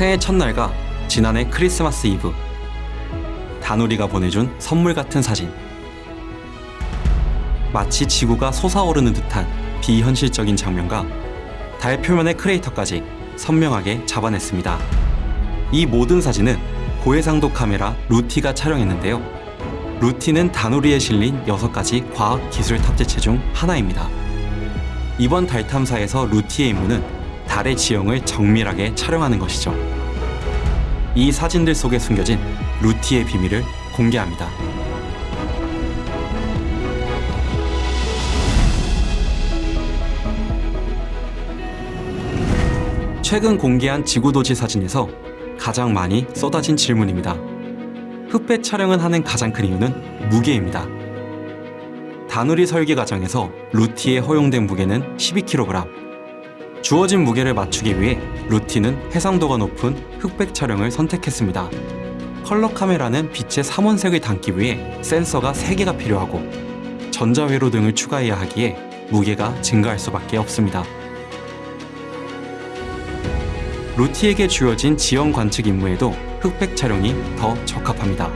새해 첫날과 지난해 크리스마스 이브 다누리가 보내준 선물 같은 사진 마치 지구가 솟아오르는 듯한 비현실적인 장면과 달 표면의 크레이터까지 선명하게 잡아냈습니다. 이 모든 사진은 고해상도 카메라 루티가 촬영했는데요. 루티는 다누리에 실린 6가지 과학 기술 탑재체 중 하나입니다. 이번 달 탐사에서 루티의 임무는 달의 지형을 정밀하게 촬영하는 것이죠. 이 사진들 속에 숨겨진 루티의 비밀을 공개합니다. 최근 공개한 지구도시 사진에서 가장 많이 쏟아진 질문입니다. 흑백 촬영을 하는 가장 큰 이유는 무게입니다. 다누리 설계 과정에서 루티에 허용된 무게는 12kg. 주어진 무게를 맞추기 위해 루티는 해상도가 높은 흑백 촬영을 선택했습니다. 컬러 카메라는 빛의 삼원색을 담기 위해 센서가 3개가 필요하고 전자회로 등을 추가해야 하기에 무게가 증가할 수밖에 없습니다. 루티에게 주어진 지형 관측 임무에도 흑백 촬영이 더 적합합니다.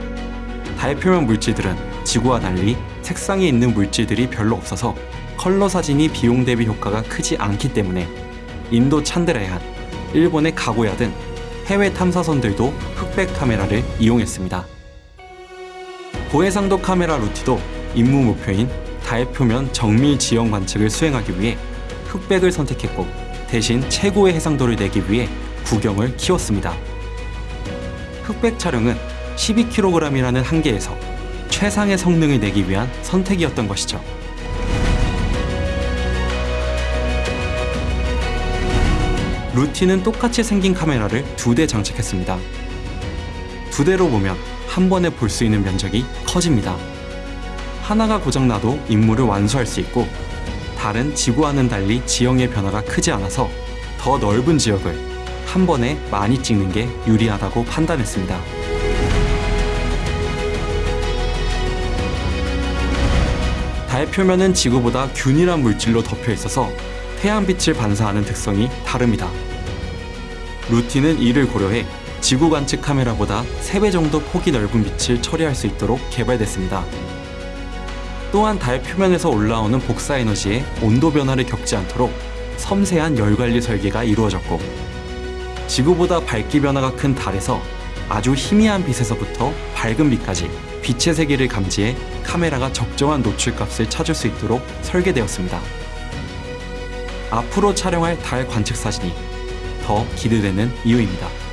달 표면 물질들은 지구와 달리 색상이 있는 물질들이 별로 없어서 컬러 사진이 비용 대비 효과가 크지 않기 때문에 인도 찬드라얀, 일본의 가고야 등 해외 탐사선들도 흑백 카메라를 이용했습니다. 고해상도 카메라 루티도 임무 목표인 달 표면 정밀 지형 관측을 수행하기 위해 흑백을 선택했고 대신 최고의 해상도를 내기 위해 구경을 키웠습니다. 흑백 촬영은 12kg이라는 한계에서 최상의 성능을 내기 위한 선택이었던 것이죠. 루티는 똑같이 생긴 카메라를 두 대 장착했습니다. 두 대로 보면 한 번에 볼 수 있는 면적이 커집니다. 하나가 고장나도 임무를 완수할 수 있고 다른 지구와는 달리 지형의 변화가 크지 않아서 더 넓은 지역을 한 번에 많이 찍는 게 유리하다고 판단했습니다. 달 표면은 지구보다 균일한 물질로 덮여 있어서 태양빛을 반사하는 특성이 다릅니다. 루티는 이를 고려해 지구 관측 카메라보다 3배 정도 폭이 넓은 빛을 처리할 수 있도록 개발됐습니다. 또한 달 표면에서 올라오는 복사 에너지의 온도 변화를 겪지 않도록 섬세한 열 관리 설계가 이루어졌고 지구보다 밝기 변화가 큰 달에서 아주 희미한 빛에서부터 밝은 빛까지 빛의 세계를 감지해 카메라가 적정한 노출값을 찾을 수 있도록 설계되었습니다. 앞으로 촬영할 달 관측 사진이 더 기대되는 이유입니다.